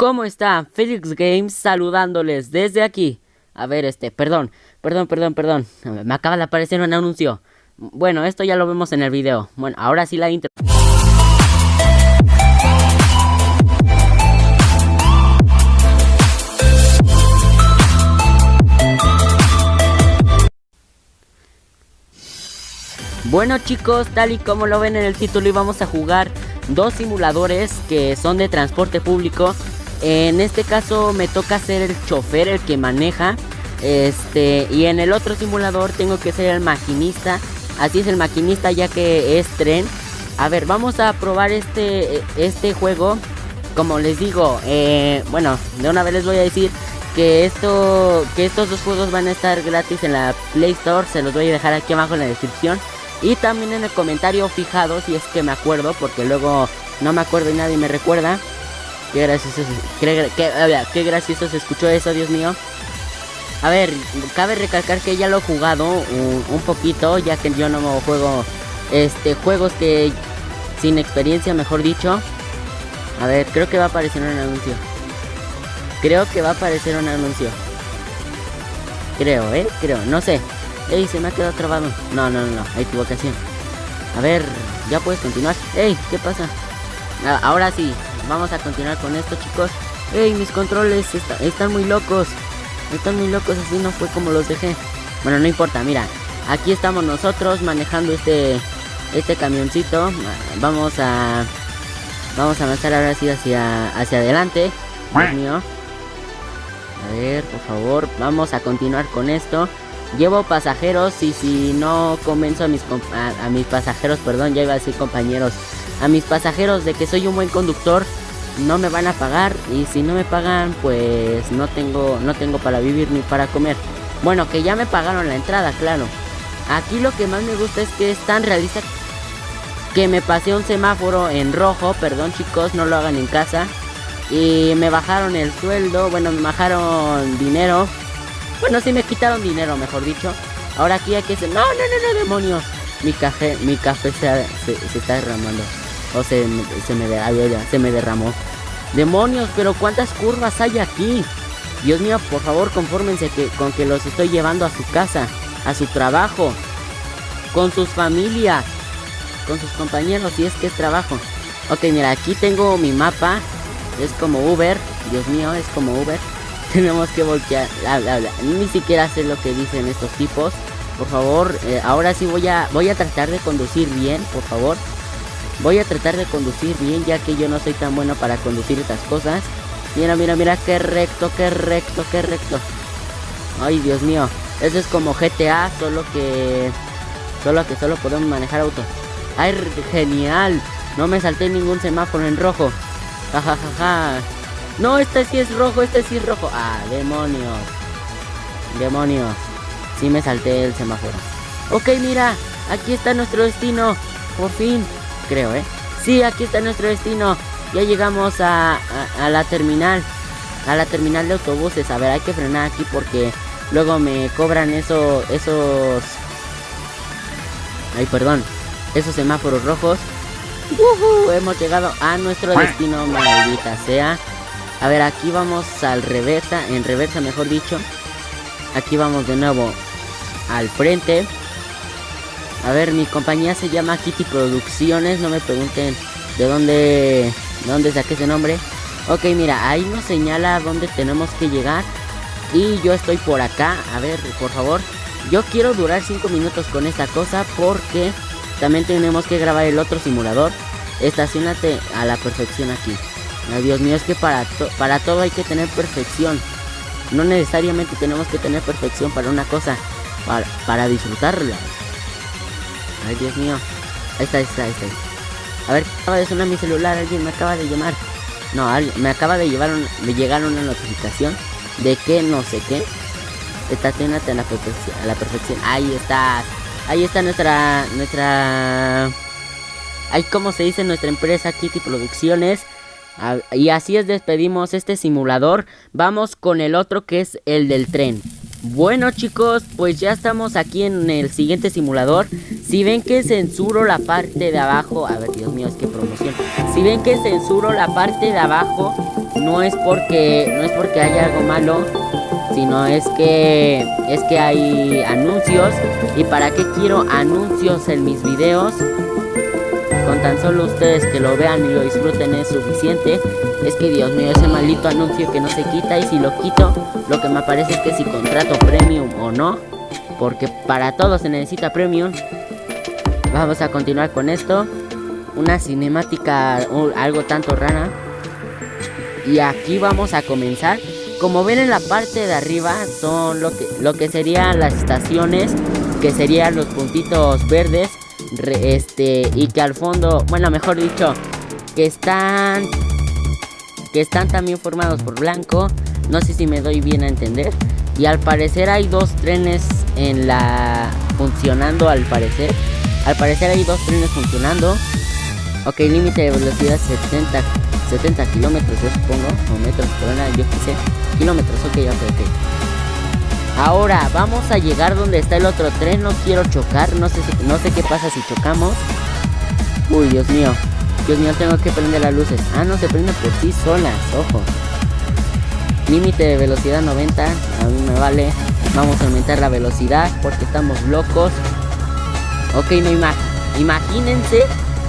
¿Cómo está? Felix Games saludándoles desde aquí. A ver, este, perdón, perdón, perdón, perdón. Me acaba de aparecer un anuncio. Bueno, esto ya lo vemos en el video. Bueno, ahora sí la intro. Bueno chicos, tal y como lo ven en el título íbamos a jugar dos simuladores que son de transporte público en este caso me toca ser el chofer, el que maneja. Este, y en el otro simulador tengo que ser el maquinista. Así es el maquinista ya que es tren. A ver, vamos a probar este, este juego. Como les digo, eh, bueno, de una vez les voy a decir que esto, que estos dos juegos van a estar gratis en la Play Store. Se los voy a dejar aquí abajo en la descripción. Y también en el comentario fijado si es que me acuerdo, porque luego no me acuerdo y nadie me recuerda. Qué gracioso, qué, qué, gracioso se escuchó eso, Dios mío. A ver, cabe recalcar que ya lo he jugado un, poquito, ya que yo no juego este juegos que sin experiencia, mejor dicho. A ver, creo que va a aparecer un anuncio. Creo que va a aparecer un anuncio. Creo, ¿eh? Creo, no sé. Ey, se me ha quedado trabado. No, no, no, no, equivocación. A ver, ya puedes continuar. Ey, ¿qué pasa? Ah, ahora sí, vamos a continuar con esto, chicos. Ey, mis controles están muy locos. Están muy locos, así no fue como los dejé. Bueno, no importa, mira. Aquí estamos nosotros manejando este este camioncito. Vamos a vamos a avanzar ahora sí hacia hacia adelante. Dios mío. A ver, por favor, vamos a continuar con esto. Llevo pasajeros y si no convenzo a mis a mis pasajeros, perdón, ya iba a decir compañeros, a mis pasajeros de que soy un buen conductor, no me van a pagar y si no me pagan pues no tengo no tengo para vivir ni para comer. Bueno, que ya me pagaron la entrada, claro. Aquí lo que más me gusta es que es tan realista que me pasé un semáforo en rojo, perdón chicos, no lo hagan en casa. Y me bajaron el sueldo, bueno, me bajaron dinero. Bueno, sí me quitaron dinero, mejor dicho. Ahora aquí hay que ser... No, no, no, no, demonios. Mi café, mi café se, se está derramando. O se, se, me, se me derramó. Demonios, pero ¿cuántas curvas hay aquí? Dios mío, por favor, confórmense que, con que los estoy llevando a su casa, a su trabajo, con sus familias, con sus compañeros, si es que es trabajo. Ok, mira, aquí tengo mi mapa. Es como Uber. Dios mío, es como Uber. Tenemos que voltear. Ni siquiera sé lo que dicen estos tipos. Por favor, eh, ahora sí voy a, voy a tratar de conducir bien, por favor. Voy a tratar de conducir bien ya que yo no soy tan bueno para conducir estas cosas. Mira, mira, mira, qué recto, qué recto, qué recto. Ay, Dios mío. Eso es como GTA, solo que... Solo que solo podemos manejar autos. Ay, genial. No me salté ningún semáforo en rojo. Ja. No, este sí es rojo, este sí es rojo. Ah, demonios. Demonios. Sí me salté el semáforo. Ok, mira. Aquí está nuestro destino. Por fin creo, ¿eh? Sí, aquí está nuestro destino. Ya llegamos a, la terminal. A la terminal de autobuses. A ver, hay que frenar aquí porque luego me cobran eso, esos... Ay, perdón. Esos semáforos rojos. hemos llegado a nuestro destino, maldita sea. A ver, aquí vamos al reversa, en reversa mejor dicho. Aquí vamos de nuevo al frente. A ver, mi compañía se llama Kitty Producciones. No me pregunten de dónde, dónde saqué ese nombre. Ok, mira, ahí nos señala dónde tenemos que llegar. Y yo estoy por acá. A ver, por favor. Yo quiero durar 5 minutos con esta cosa porque también tenemos que grabar el otro simulador. Estacionate a la perfección aquí. Ay, Dios mío, es que para, para todo hay que tener perfección. No necesariamente tenemos que tener perfección para una cosa, para, para disfrutarla. Ay, Dios mío. Ahí está, ahí está, ahí está. A ver, acaba de sonar mi celular, alguien me acaba de llamar. No, me acaba de, llevar de llegar una notificación de que no sé qué. Estacionate a la perfección, a la perfección. Ahí está. Ahí está nuestra nuestra ahí como se dice nuestra empresa Kitty Producciones. Y así es despedimos este simulador. Vamos con el otro que es el del tren. Bueno chicos, pues ya estamos aquí en el siguiente simulador. Si ven que censuro la parte de abajo A ver, Dios mío, es que promoción. Si ven que censuro la parte de abajo No es porque, no es porque haya algo malo Sino es que, es que hay anuncios. ¿Y para qué quiero anuncios en mis videos? Tan solo ustedes que lo vean y lo disfruten es suficiente. Es que Dios mío, ese maldito anuncio que no se quita Y si lo quito, lo que me aparece es que si contrato premium o no Porque para todo se necesita premium. Vamos a continuar con esto. Una cinemática algo tanto rara. Y aquí vamos a comenzar. Como ven en la parte de arriba son lo que, lo que serían las estaciones Que serían los puntitos verdes este y que al fondo, bueno, mejor dicho, que están que están también formados por blanco, no sé si me doy bien a entender, y al parecer hay dos trenes en la funcionando al parecer. Al parecer hay dos trenes funcionando. Ok, límite de velocidad 70 70 kilómetros, yo supongo, o metros por hora, yo qué. Kilómetros, ok, ok, ok. Ahora, vamos a llegar donde está el otro tren. No quiero chocar. No sé, no sé qué pasa si chocamos. Uy, Dios mío. Dios mío, tengo que prender las luces. Ah, no, se prenden por sí solas. Ojo. Límite de velocidad 90. A mí me vale. Vamos a aumentar la velocidad porque estamos locos. Ok, no Imagínense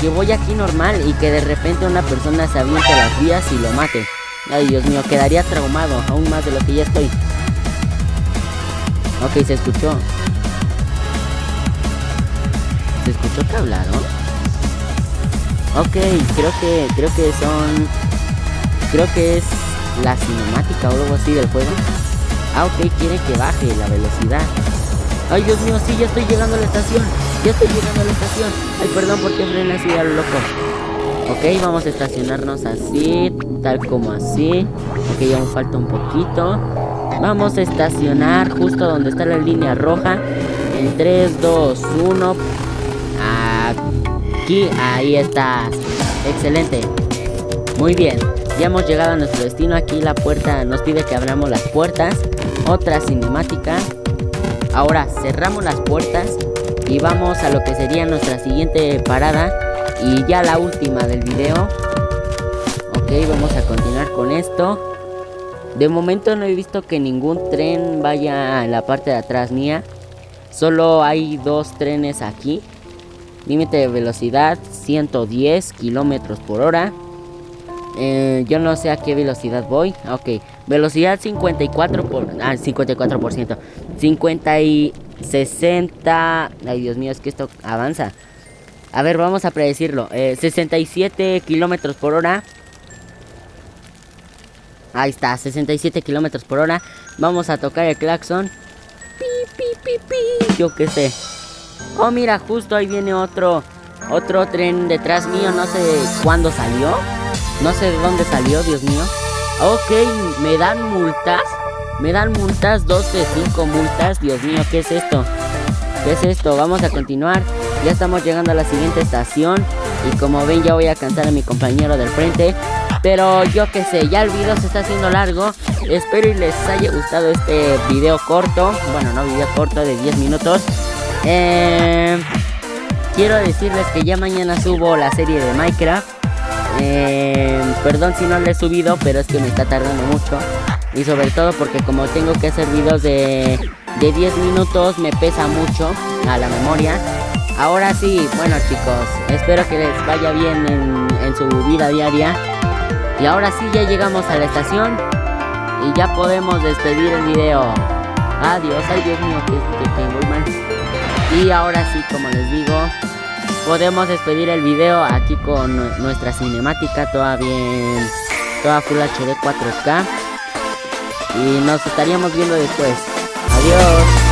que voy aquí normal y que de repente una persona se aviente las vías y lo mate. Ay, Dios mío, quedaría traumado aún más de lo que ya estoy. Ok, se escuchó. ¿Se escuchó que hablaron? Ok, creo que, creo que son... Creo que es la cinemática o algo así del juego. Ah, ok, quiere que baje la velocidad. Ay, Dios mío, sí, ya estoy llegando a la estación. Ya estoy llegando a la estación. Ay, perdón, porque frena así a lo loco. Ok, vamos a estacionarnos así, tal como así. Ok, aún falta un poquito. Vamos a estacionar justo donde está la línea roja. En 3, 2, 1. Aquí, ahí está. Excelente. Muy bien. Ya hemos llegado a nuestro destino. Aquí la puerta nos pide que abramos las puertas. Otra cinemática. Ahora cerramos las puertas y vamos a lo que sería nuestra siguiente parada y ya la última del video. Ok, vamos a continuar con esto. De momento no he visto que ningún tren vaya a la parte de atrás mía. Solo hay dos trenes aquí. Límite de velocidad 110 kilómetros por hora. Eh, yo no sé a qué velocidad voy. Ok, velocidad 54 por... Ah, 54%. 50 y 60... Ay, Dios mío, es que esto avanza. A ver, vamos a predecirlo. 67 eh, kilómetros por hora. Ahí está, 67 kilómetros por hora. Vamos a tocar el claxon. Pi, pi, pi, pi. Yo qué sé. Oh, mira, justo ahí viene otro. Otro tren detrás mío. No sé cuándo salió. No sé de dónde salió, Dios mío. Ok, me dan multas. Me dan multas, 12, 5 multas. Dios mío, ¿qué es esto? ¿Qué es esto? Vamos a continuar. Ya estamos llegando a la siguiente estación. Y como ven, ya voy a cantar a mi compañero del frente. Pero yo que sé, ya el video se está haciendo largo. Espero y les haya gustado este video corto. Bueno, no video corto de 10 minutos. Eh, quiero decirles que ya mañana subo la serie de Minecraft. Eh, perdón si no le he subido, pero es que me está tardando mucho. Y sobre todo porque como tengo que hacer videos de, de 10 minutos, me pesa mucho a la memoria. Ahora sí, bueno chicos, espero que les vaya bien en, en su vida diaria. Y ahora sí ya llegamos a la estación y ya podemos despedir el video. Adiós, ay Dios mío, que, que, mal. Y ahora sí, como les digo, podemos despedir el video aquí con nuestra cinemática toda bien, toda Full HD 4K. Y nos estaríamos viendo después. Adiós.